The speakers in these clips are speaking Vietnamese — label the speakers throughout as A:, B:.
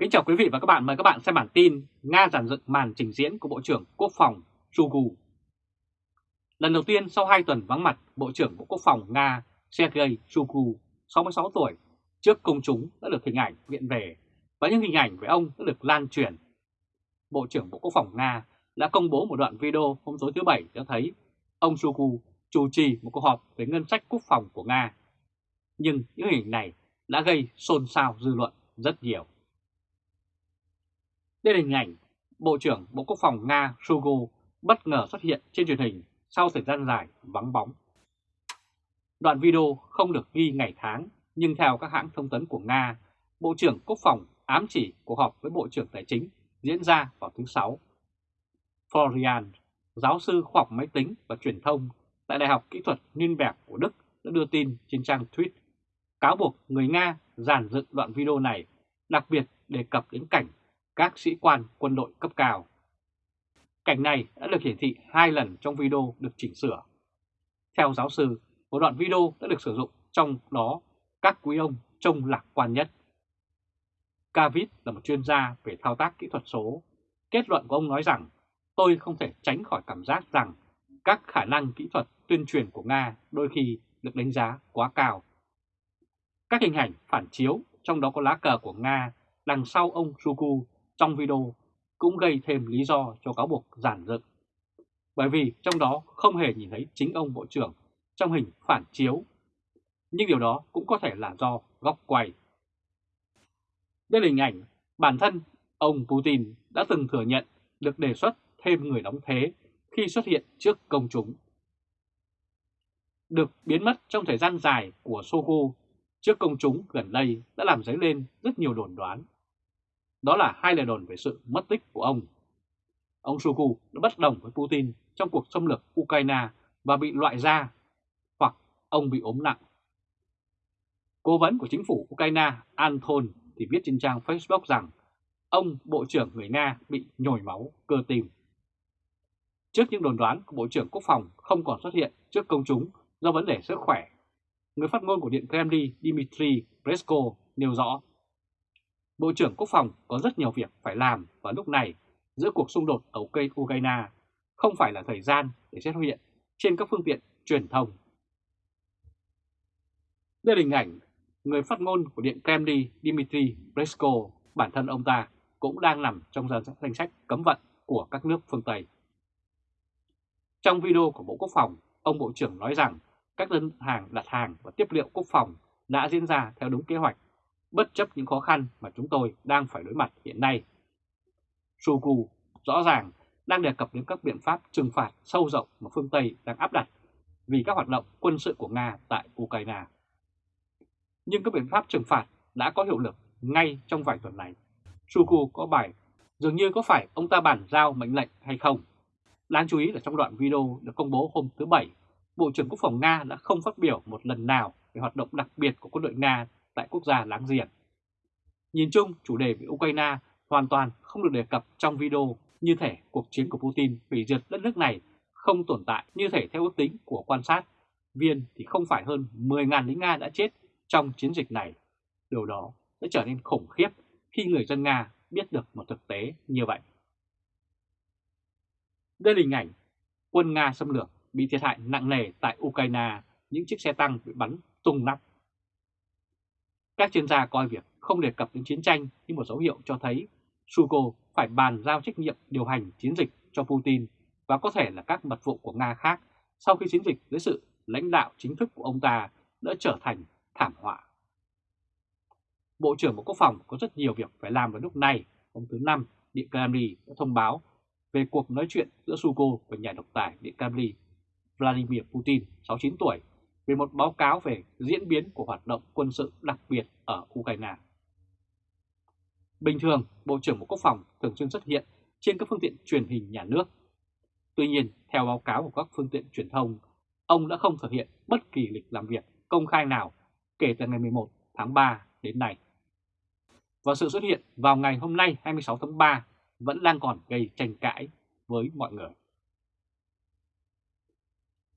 A: Kính chào quý vị và các bạn, mời các bạn xem bản tin Nga giản dựng màn trình diễn của Bộ trưởng Quốc phòng Shoigu. Lần đầu tiên sau 2 tuần vắng mặt, Bộ trưởng Bộ Quốc phòng Nga Sergei Shoigu, 66 tuổi, trước công chúng đã được hình ảnh viện về và những hình ảnh về ông đã được lan truyền. Bộ trưởng Bộ Quốc phòng Nga đã công bố một đoạn video hôm tối thứ Bảy cho thấy ông Shoigu chủ trì một cuộc họp về ngân sách quốc phòng của Nga. Nhưng những hình này đã gây xôn xao dư luận rất nhiều. Đây là hình ảnh Bộ trưởng Bộ Quốc phòng Nga Shoigu bất ngờ xuất hiện trên truyền hình sau thời gian dài vắng bóng. Đoạn video không được ghi ngày tháng, nhưng theo các hãng thông tấn của Nga, Bộ trưởng Quốc phòng ám chỉ cuộc họp với Bộ trưởng Tài chính diễn ra vào thứ Sáu. Florian, giáo sư khoa học máy tính và truyền thông tại Đại học Kỹ thuật Nürnberg của Đức đã đưa tin trên trang tweet cáo buộc người Nga giàn dựng đoạn video này, đặc biệt đề cập đến cảnh các sĩ quan quân đội cấp cao. Cảnh này đã được hiển thị hai lần trong video được chỉnh sửa. Theo giáo sư, một đoạn video đã được sử dụng trong đó các quý ông trông lạc quan nhất. Cavit là một chuyên gia về thao tác kỹ thuật số. Kết luận của ông nói rằng, tôi không thể tránh khỏi cảm giác rằng các khả năng kỹ thuật tuyên truyền của Nga đôi khi được đánh giá quá cao. Các hình ảnh phản chiếu, trong đó có lá cờ của Nga, đằng sau ông Shuku trong video cũng gây thêm lý do cho cáo buộc giản dựng. Bởi vì trong đó không hề nhìn thấy chính ông Bộ trưởng trong hình phản chiếu. Nhưng điều đó cũng có thể là do góc quay. Đây là hình ảnh bản thân ông Putin đã từng thừa nhận được đề xuất thêm người đóng thế khi xuất hiện trước công chúng. Được biến mất trong thời gian dài của Sogo, trước công chúng gần đây đã làm dấy lên rất nhiều đồn đoán đó là hai lời đồn về sự mất tích của ông. Ông Shoigu đã bất đồng với Putin trong cuộc xâm lược Ukraine và bị loại ra, hoặc ông bị ốm nặng. Cố vấn của chính phủ Ukraine Anton thì viết trên trang Facebook rằng ông Bộ trưởng người Nga bị nhồi máu cơ tim. Trước những đồn đoán của Bộ trưởng Quốc phòng không còn xuất hiện trước công chúng do vấn đề sức khỏe, người phát ngôn của Điện Kremlin Dmitry Peskov nêu rõ Bộ trưởng Quốc phòng có rất nhiều việc phải làm và lúc này giữa cuộc xung đột ở Ukraine không phải là thời gian để xét hiện trên các phương tiện truyền thông. Đây là hình ảnh người phát ngôn của Điện Kremlin Dmitry Peskov, bản thân ông ta cũng đang nằm trong danh sách cấm vận của các nước phương Tây. Trong video của Bộ Quốc phòng, ông Bộ trưởng nói rằng các đơn hàng đặt hàng và tiếp liệu quốc phòng đã diễn ra theo đúng kế hoạch bất chấp những khó khăn mà chúng tôi đang phải đối mặt hiện nay. Shoigu rõ ràng đang đề cập đến các biện pháp trừng phạt sâu rộng mà phương Tây đang áp đặt vì các hoạt động quân sự của Nga tại Ukraine. Nhưng các biện pháp trừng phạt đã có hiệu lực ngay trong vài tuần này. Shoigu có bài dường như có phải ông ta bản giao mệnh lệnh hay không. Đáng chú ý là trong đoạn video được công bố hôm thứ Bảy, Bộ trưởng Quốc phòng Nga đã không phát biểu một lần nào về hoạt động đặc biệt của quân đội Nga tại quốc gia láng giềng. Nhìn chung, chủ đề về Ukraine hoàn toàn không được đề cập trong video như thể cuộc chiến của Putin hủy diệt đất nước này không tồn tại như thể theo ước tính của quan sát viên thì không phải hơn 10.000 lính Nga đã chết trong chiến dịch này. Điều đó sẽ trở nên khủng khiếp khi người dân Nga biết được một thực tế như vậy. Đây là hình ảnh quân Nga xâm lược bị thiệt hại nặng nề tại Ukraine, những chiếc xe tăng bị bắn tung nắp. Các chuyên gia coi việc không đề cập đến chiến tranh như một dấu hiệu cho thấy Suko phải bàn giao trách nhiệm điều hành chiến dịch cho Putin và có thể là các mật vụ của Nga khác sau khi chiến dịch dưới sự lãnh đạo chính thức của ông ta đã trở thành thảm họa. Bộ trưởng Bộ Quốc phòng có rất nhiều việc phải làm vào lúc này. Hôm thứ Năm, Điện Kremlin đã thông báo về cuộc nói chuyện giữa Suko và nhà độc tài Điện Kremlin Vladimir Putin, 69 tuổi, về một báo cáo về diễn biến của hoạt động quân sự đặc biệt ở Ukraine. Bình thường, Bộ trưởng Bộ Quốc phòng thường xuyên xuất hiện trên các phương tiện truyền hình nhà nước. Tuy nhiên, theo báo cáo của các phương tiện truyền thông, ông đã không thực hiện bất kỳ lịch làm việc công khai nào kể từ ngày 11 tháng 3 đến nay. Và sự xuất hiện vào ngày hôm nay 26 tháng 3 vẫn đang còn gây tranh cãi với mọi người.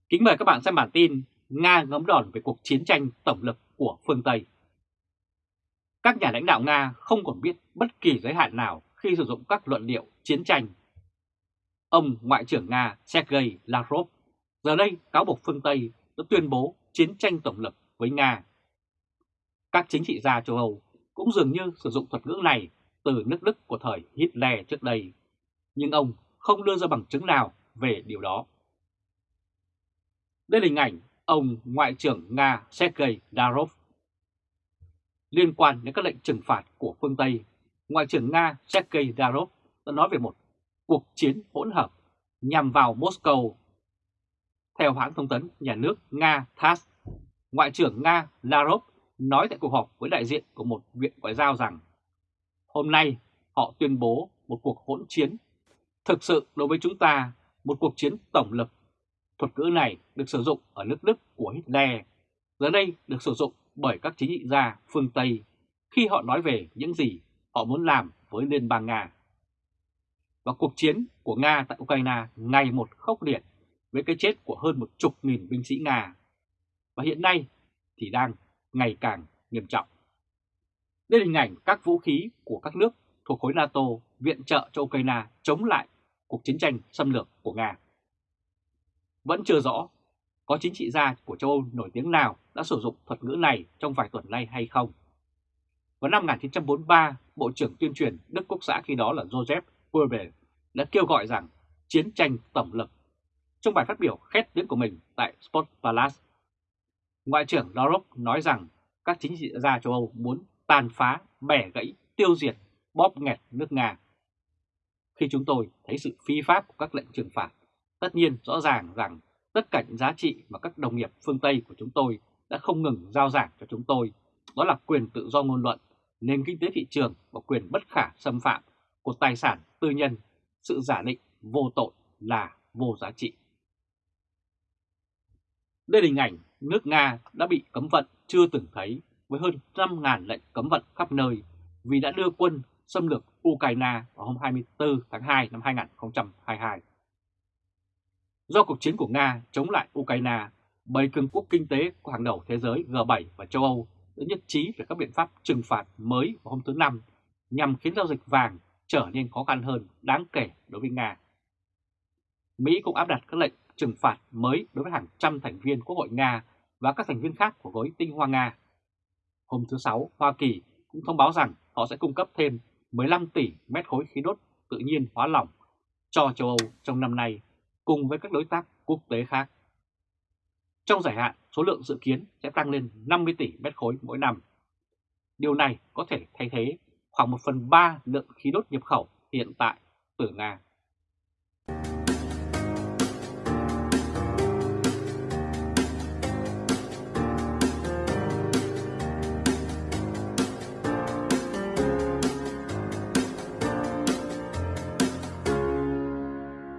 A: Kính mời các bạn xem bản tin Nga ngấm đòn về cuộc chiến tranh tổng lực của phương Tây. Các nhà lãnh đạo Nga không còn biết bất kỳ giới hạn nào khi sử dụng các luận điệu chiến tranh. Ông Ngoại trưởng Nga Sergei Lavrov giờ đây cáo buộc phương Tây đã tuyên bố chiến tranh tổng lực với Nga. Các chính trị gia châu Âu cũng dường như sử dụng thuật ngữ này từ nước Đức của thời Hitler trước đây, nhưng ông không đưa ra bằng chứng nào về điều đó. Đây là hình ảnh ông Ngoại trưởng Nga Sergei Lavrov. Liên quan đến các lệnh trừng phạt của phương Tây, Ngoại trưởng Nga Sergei Lavrov đã nói về một cuộc chiến hỗn hợp nhằm vào Moscow. Theo hãng thông tấn nhà nước Nga TASS, Ngoại trưởng Nga Lavrov nói tại cuộc họp với đại diện của một viện ngoại giao rằng hôm nay họ tuyên bố một cuộc hỗn chiến. Thực sự đối với chúng ta, một cuộc chiến tổng lực. Thuật ngữ này được sử dụng ở nước Đức của Hitler, giờ đây được sử dụng bởi các chính trị gia phương Tây khi họ nói về những gì họ muốn làm với Liên bang Nga. Và cuộc chiến của Nga tại Ukraine ngày một khốc liệt với cái chết của hơn một chục nghìn binh sĩ Nga. Và hiện nay thì đang ngày càng nghiêm trọng. Đây là hình ảnh các vũ khí của các nước thuộc khối NATO viện trợ cho Ukraine chống lại cuộc chiến tranh xâm lược của Nga. Vẫn chưa rõ có chính trị gia của châu Âu nổi tiếng nào đã sử dụng thuật ngữ này trong vài tuần nay hay không. Vào năm 1943, Bộ trưởng tuyên truyền Đức Quốc xã khi đó là Joseph Goebbels đã kêu gọi rằng chiến tranh tổng lực trong bài phát biểu khét tiếng của mình tại Sport Palace. Ngoại trưởng Lavrov nói rằng các chính trị gia châu Âu muốn tàn phá, bẻ gãy, tiêu diệt, bóp nghẹt nước Nga. Khi chúng tôi thấy sự phi pháp của các lệnh trừng phạt, tất nhiên rõ ràng rằng tất cả những giá trị mà các đồng nghiệp phương Tây của chúng tôi đã không ngừng giao giảng cho chúng tôi, đó là quyền tự do ngôn luận, nền kinh tế thị trường và quyền bất khả xâm phạm của tài sản tư nhân, sự giả định vô tội là vô giá trị. Đây là hình ảnh nước Nga đã bị cấm vận chưa từng thấy với hơn 5.000 lệnh cấm vận khắp nơi vì đã đưa quân xâm lược Ukraine vào hôm 24 tháng 2 năm 2022. Do cuộc chiến của Nga chống lại Ukraine, bảy cường quốc kinh tế của hàng đầu thế giới G7 và châu Âu đã nhất trí về các biện pháp trừng phạt mới vào hôm thứ Năm nhằm khiến giao dịch vàng trở nên khó khăn hơn đáng kể đối với Nga. Mỹ cũng áp đặt các lệnh trừng phạt mới đối với hàng trăm thành viên Quốc hội Nga và các thành viên khác của gói tinh hoa Nga. Hôm thứ Sáu, Hoa Kỳ cũng thông báo rằng họ sẽ cung cấp thêm 15 tỷ mét khối khí đốt tự nhiên hóa lỏng cho châu Âu trong năm nay cùng với các đối tác quốc tế khác. Trong dài hạn, số lượng dự kiến sẽ tăng lên 50 tỷ mét khối mỗi năm. Điều này có thể thay thế khoảng 1 phần 3 lượng khí đốt nhập khẩu hiện tại từ Nga.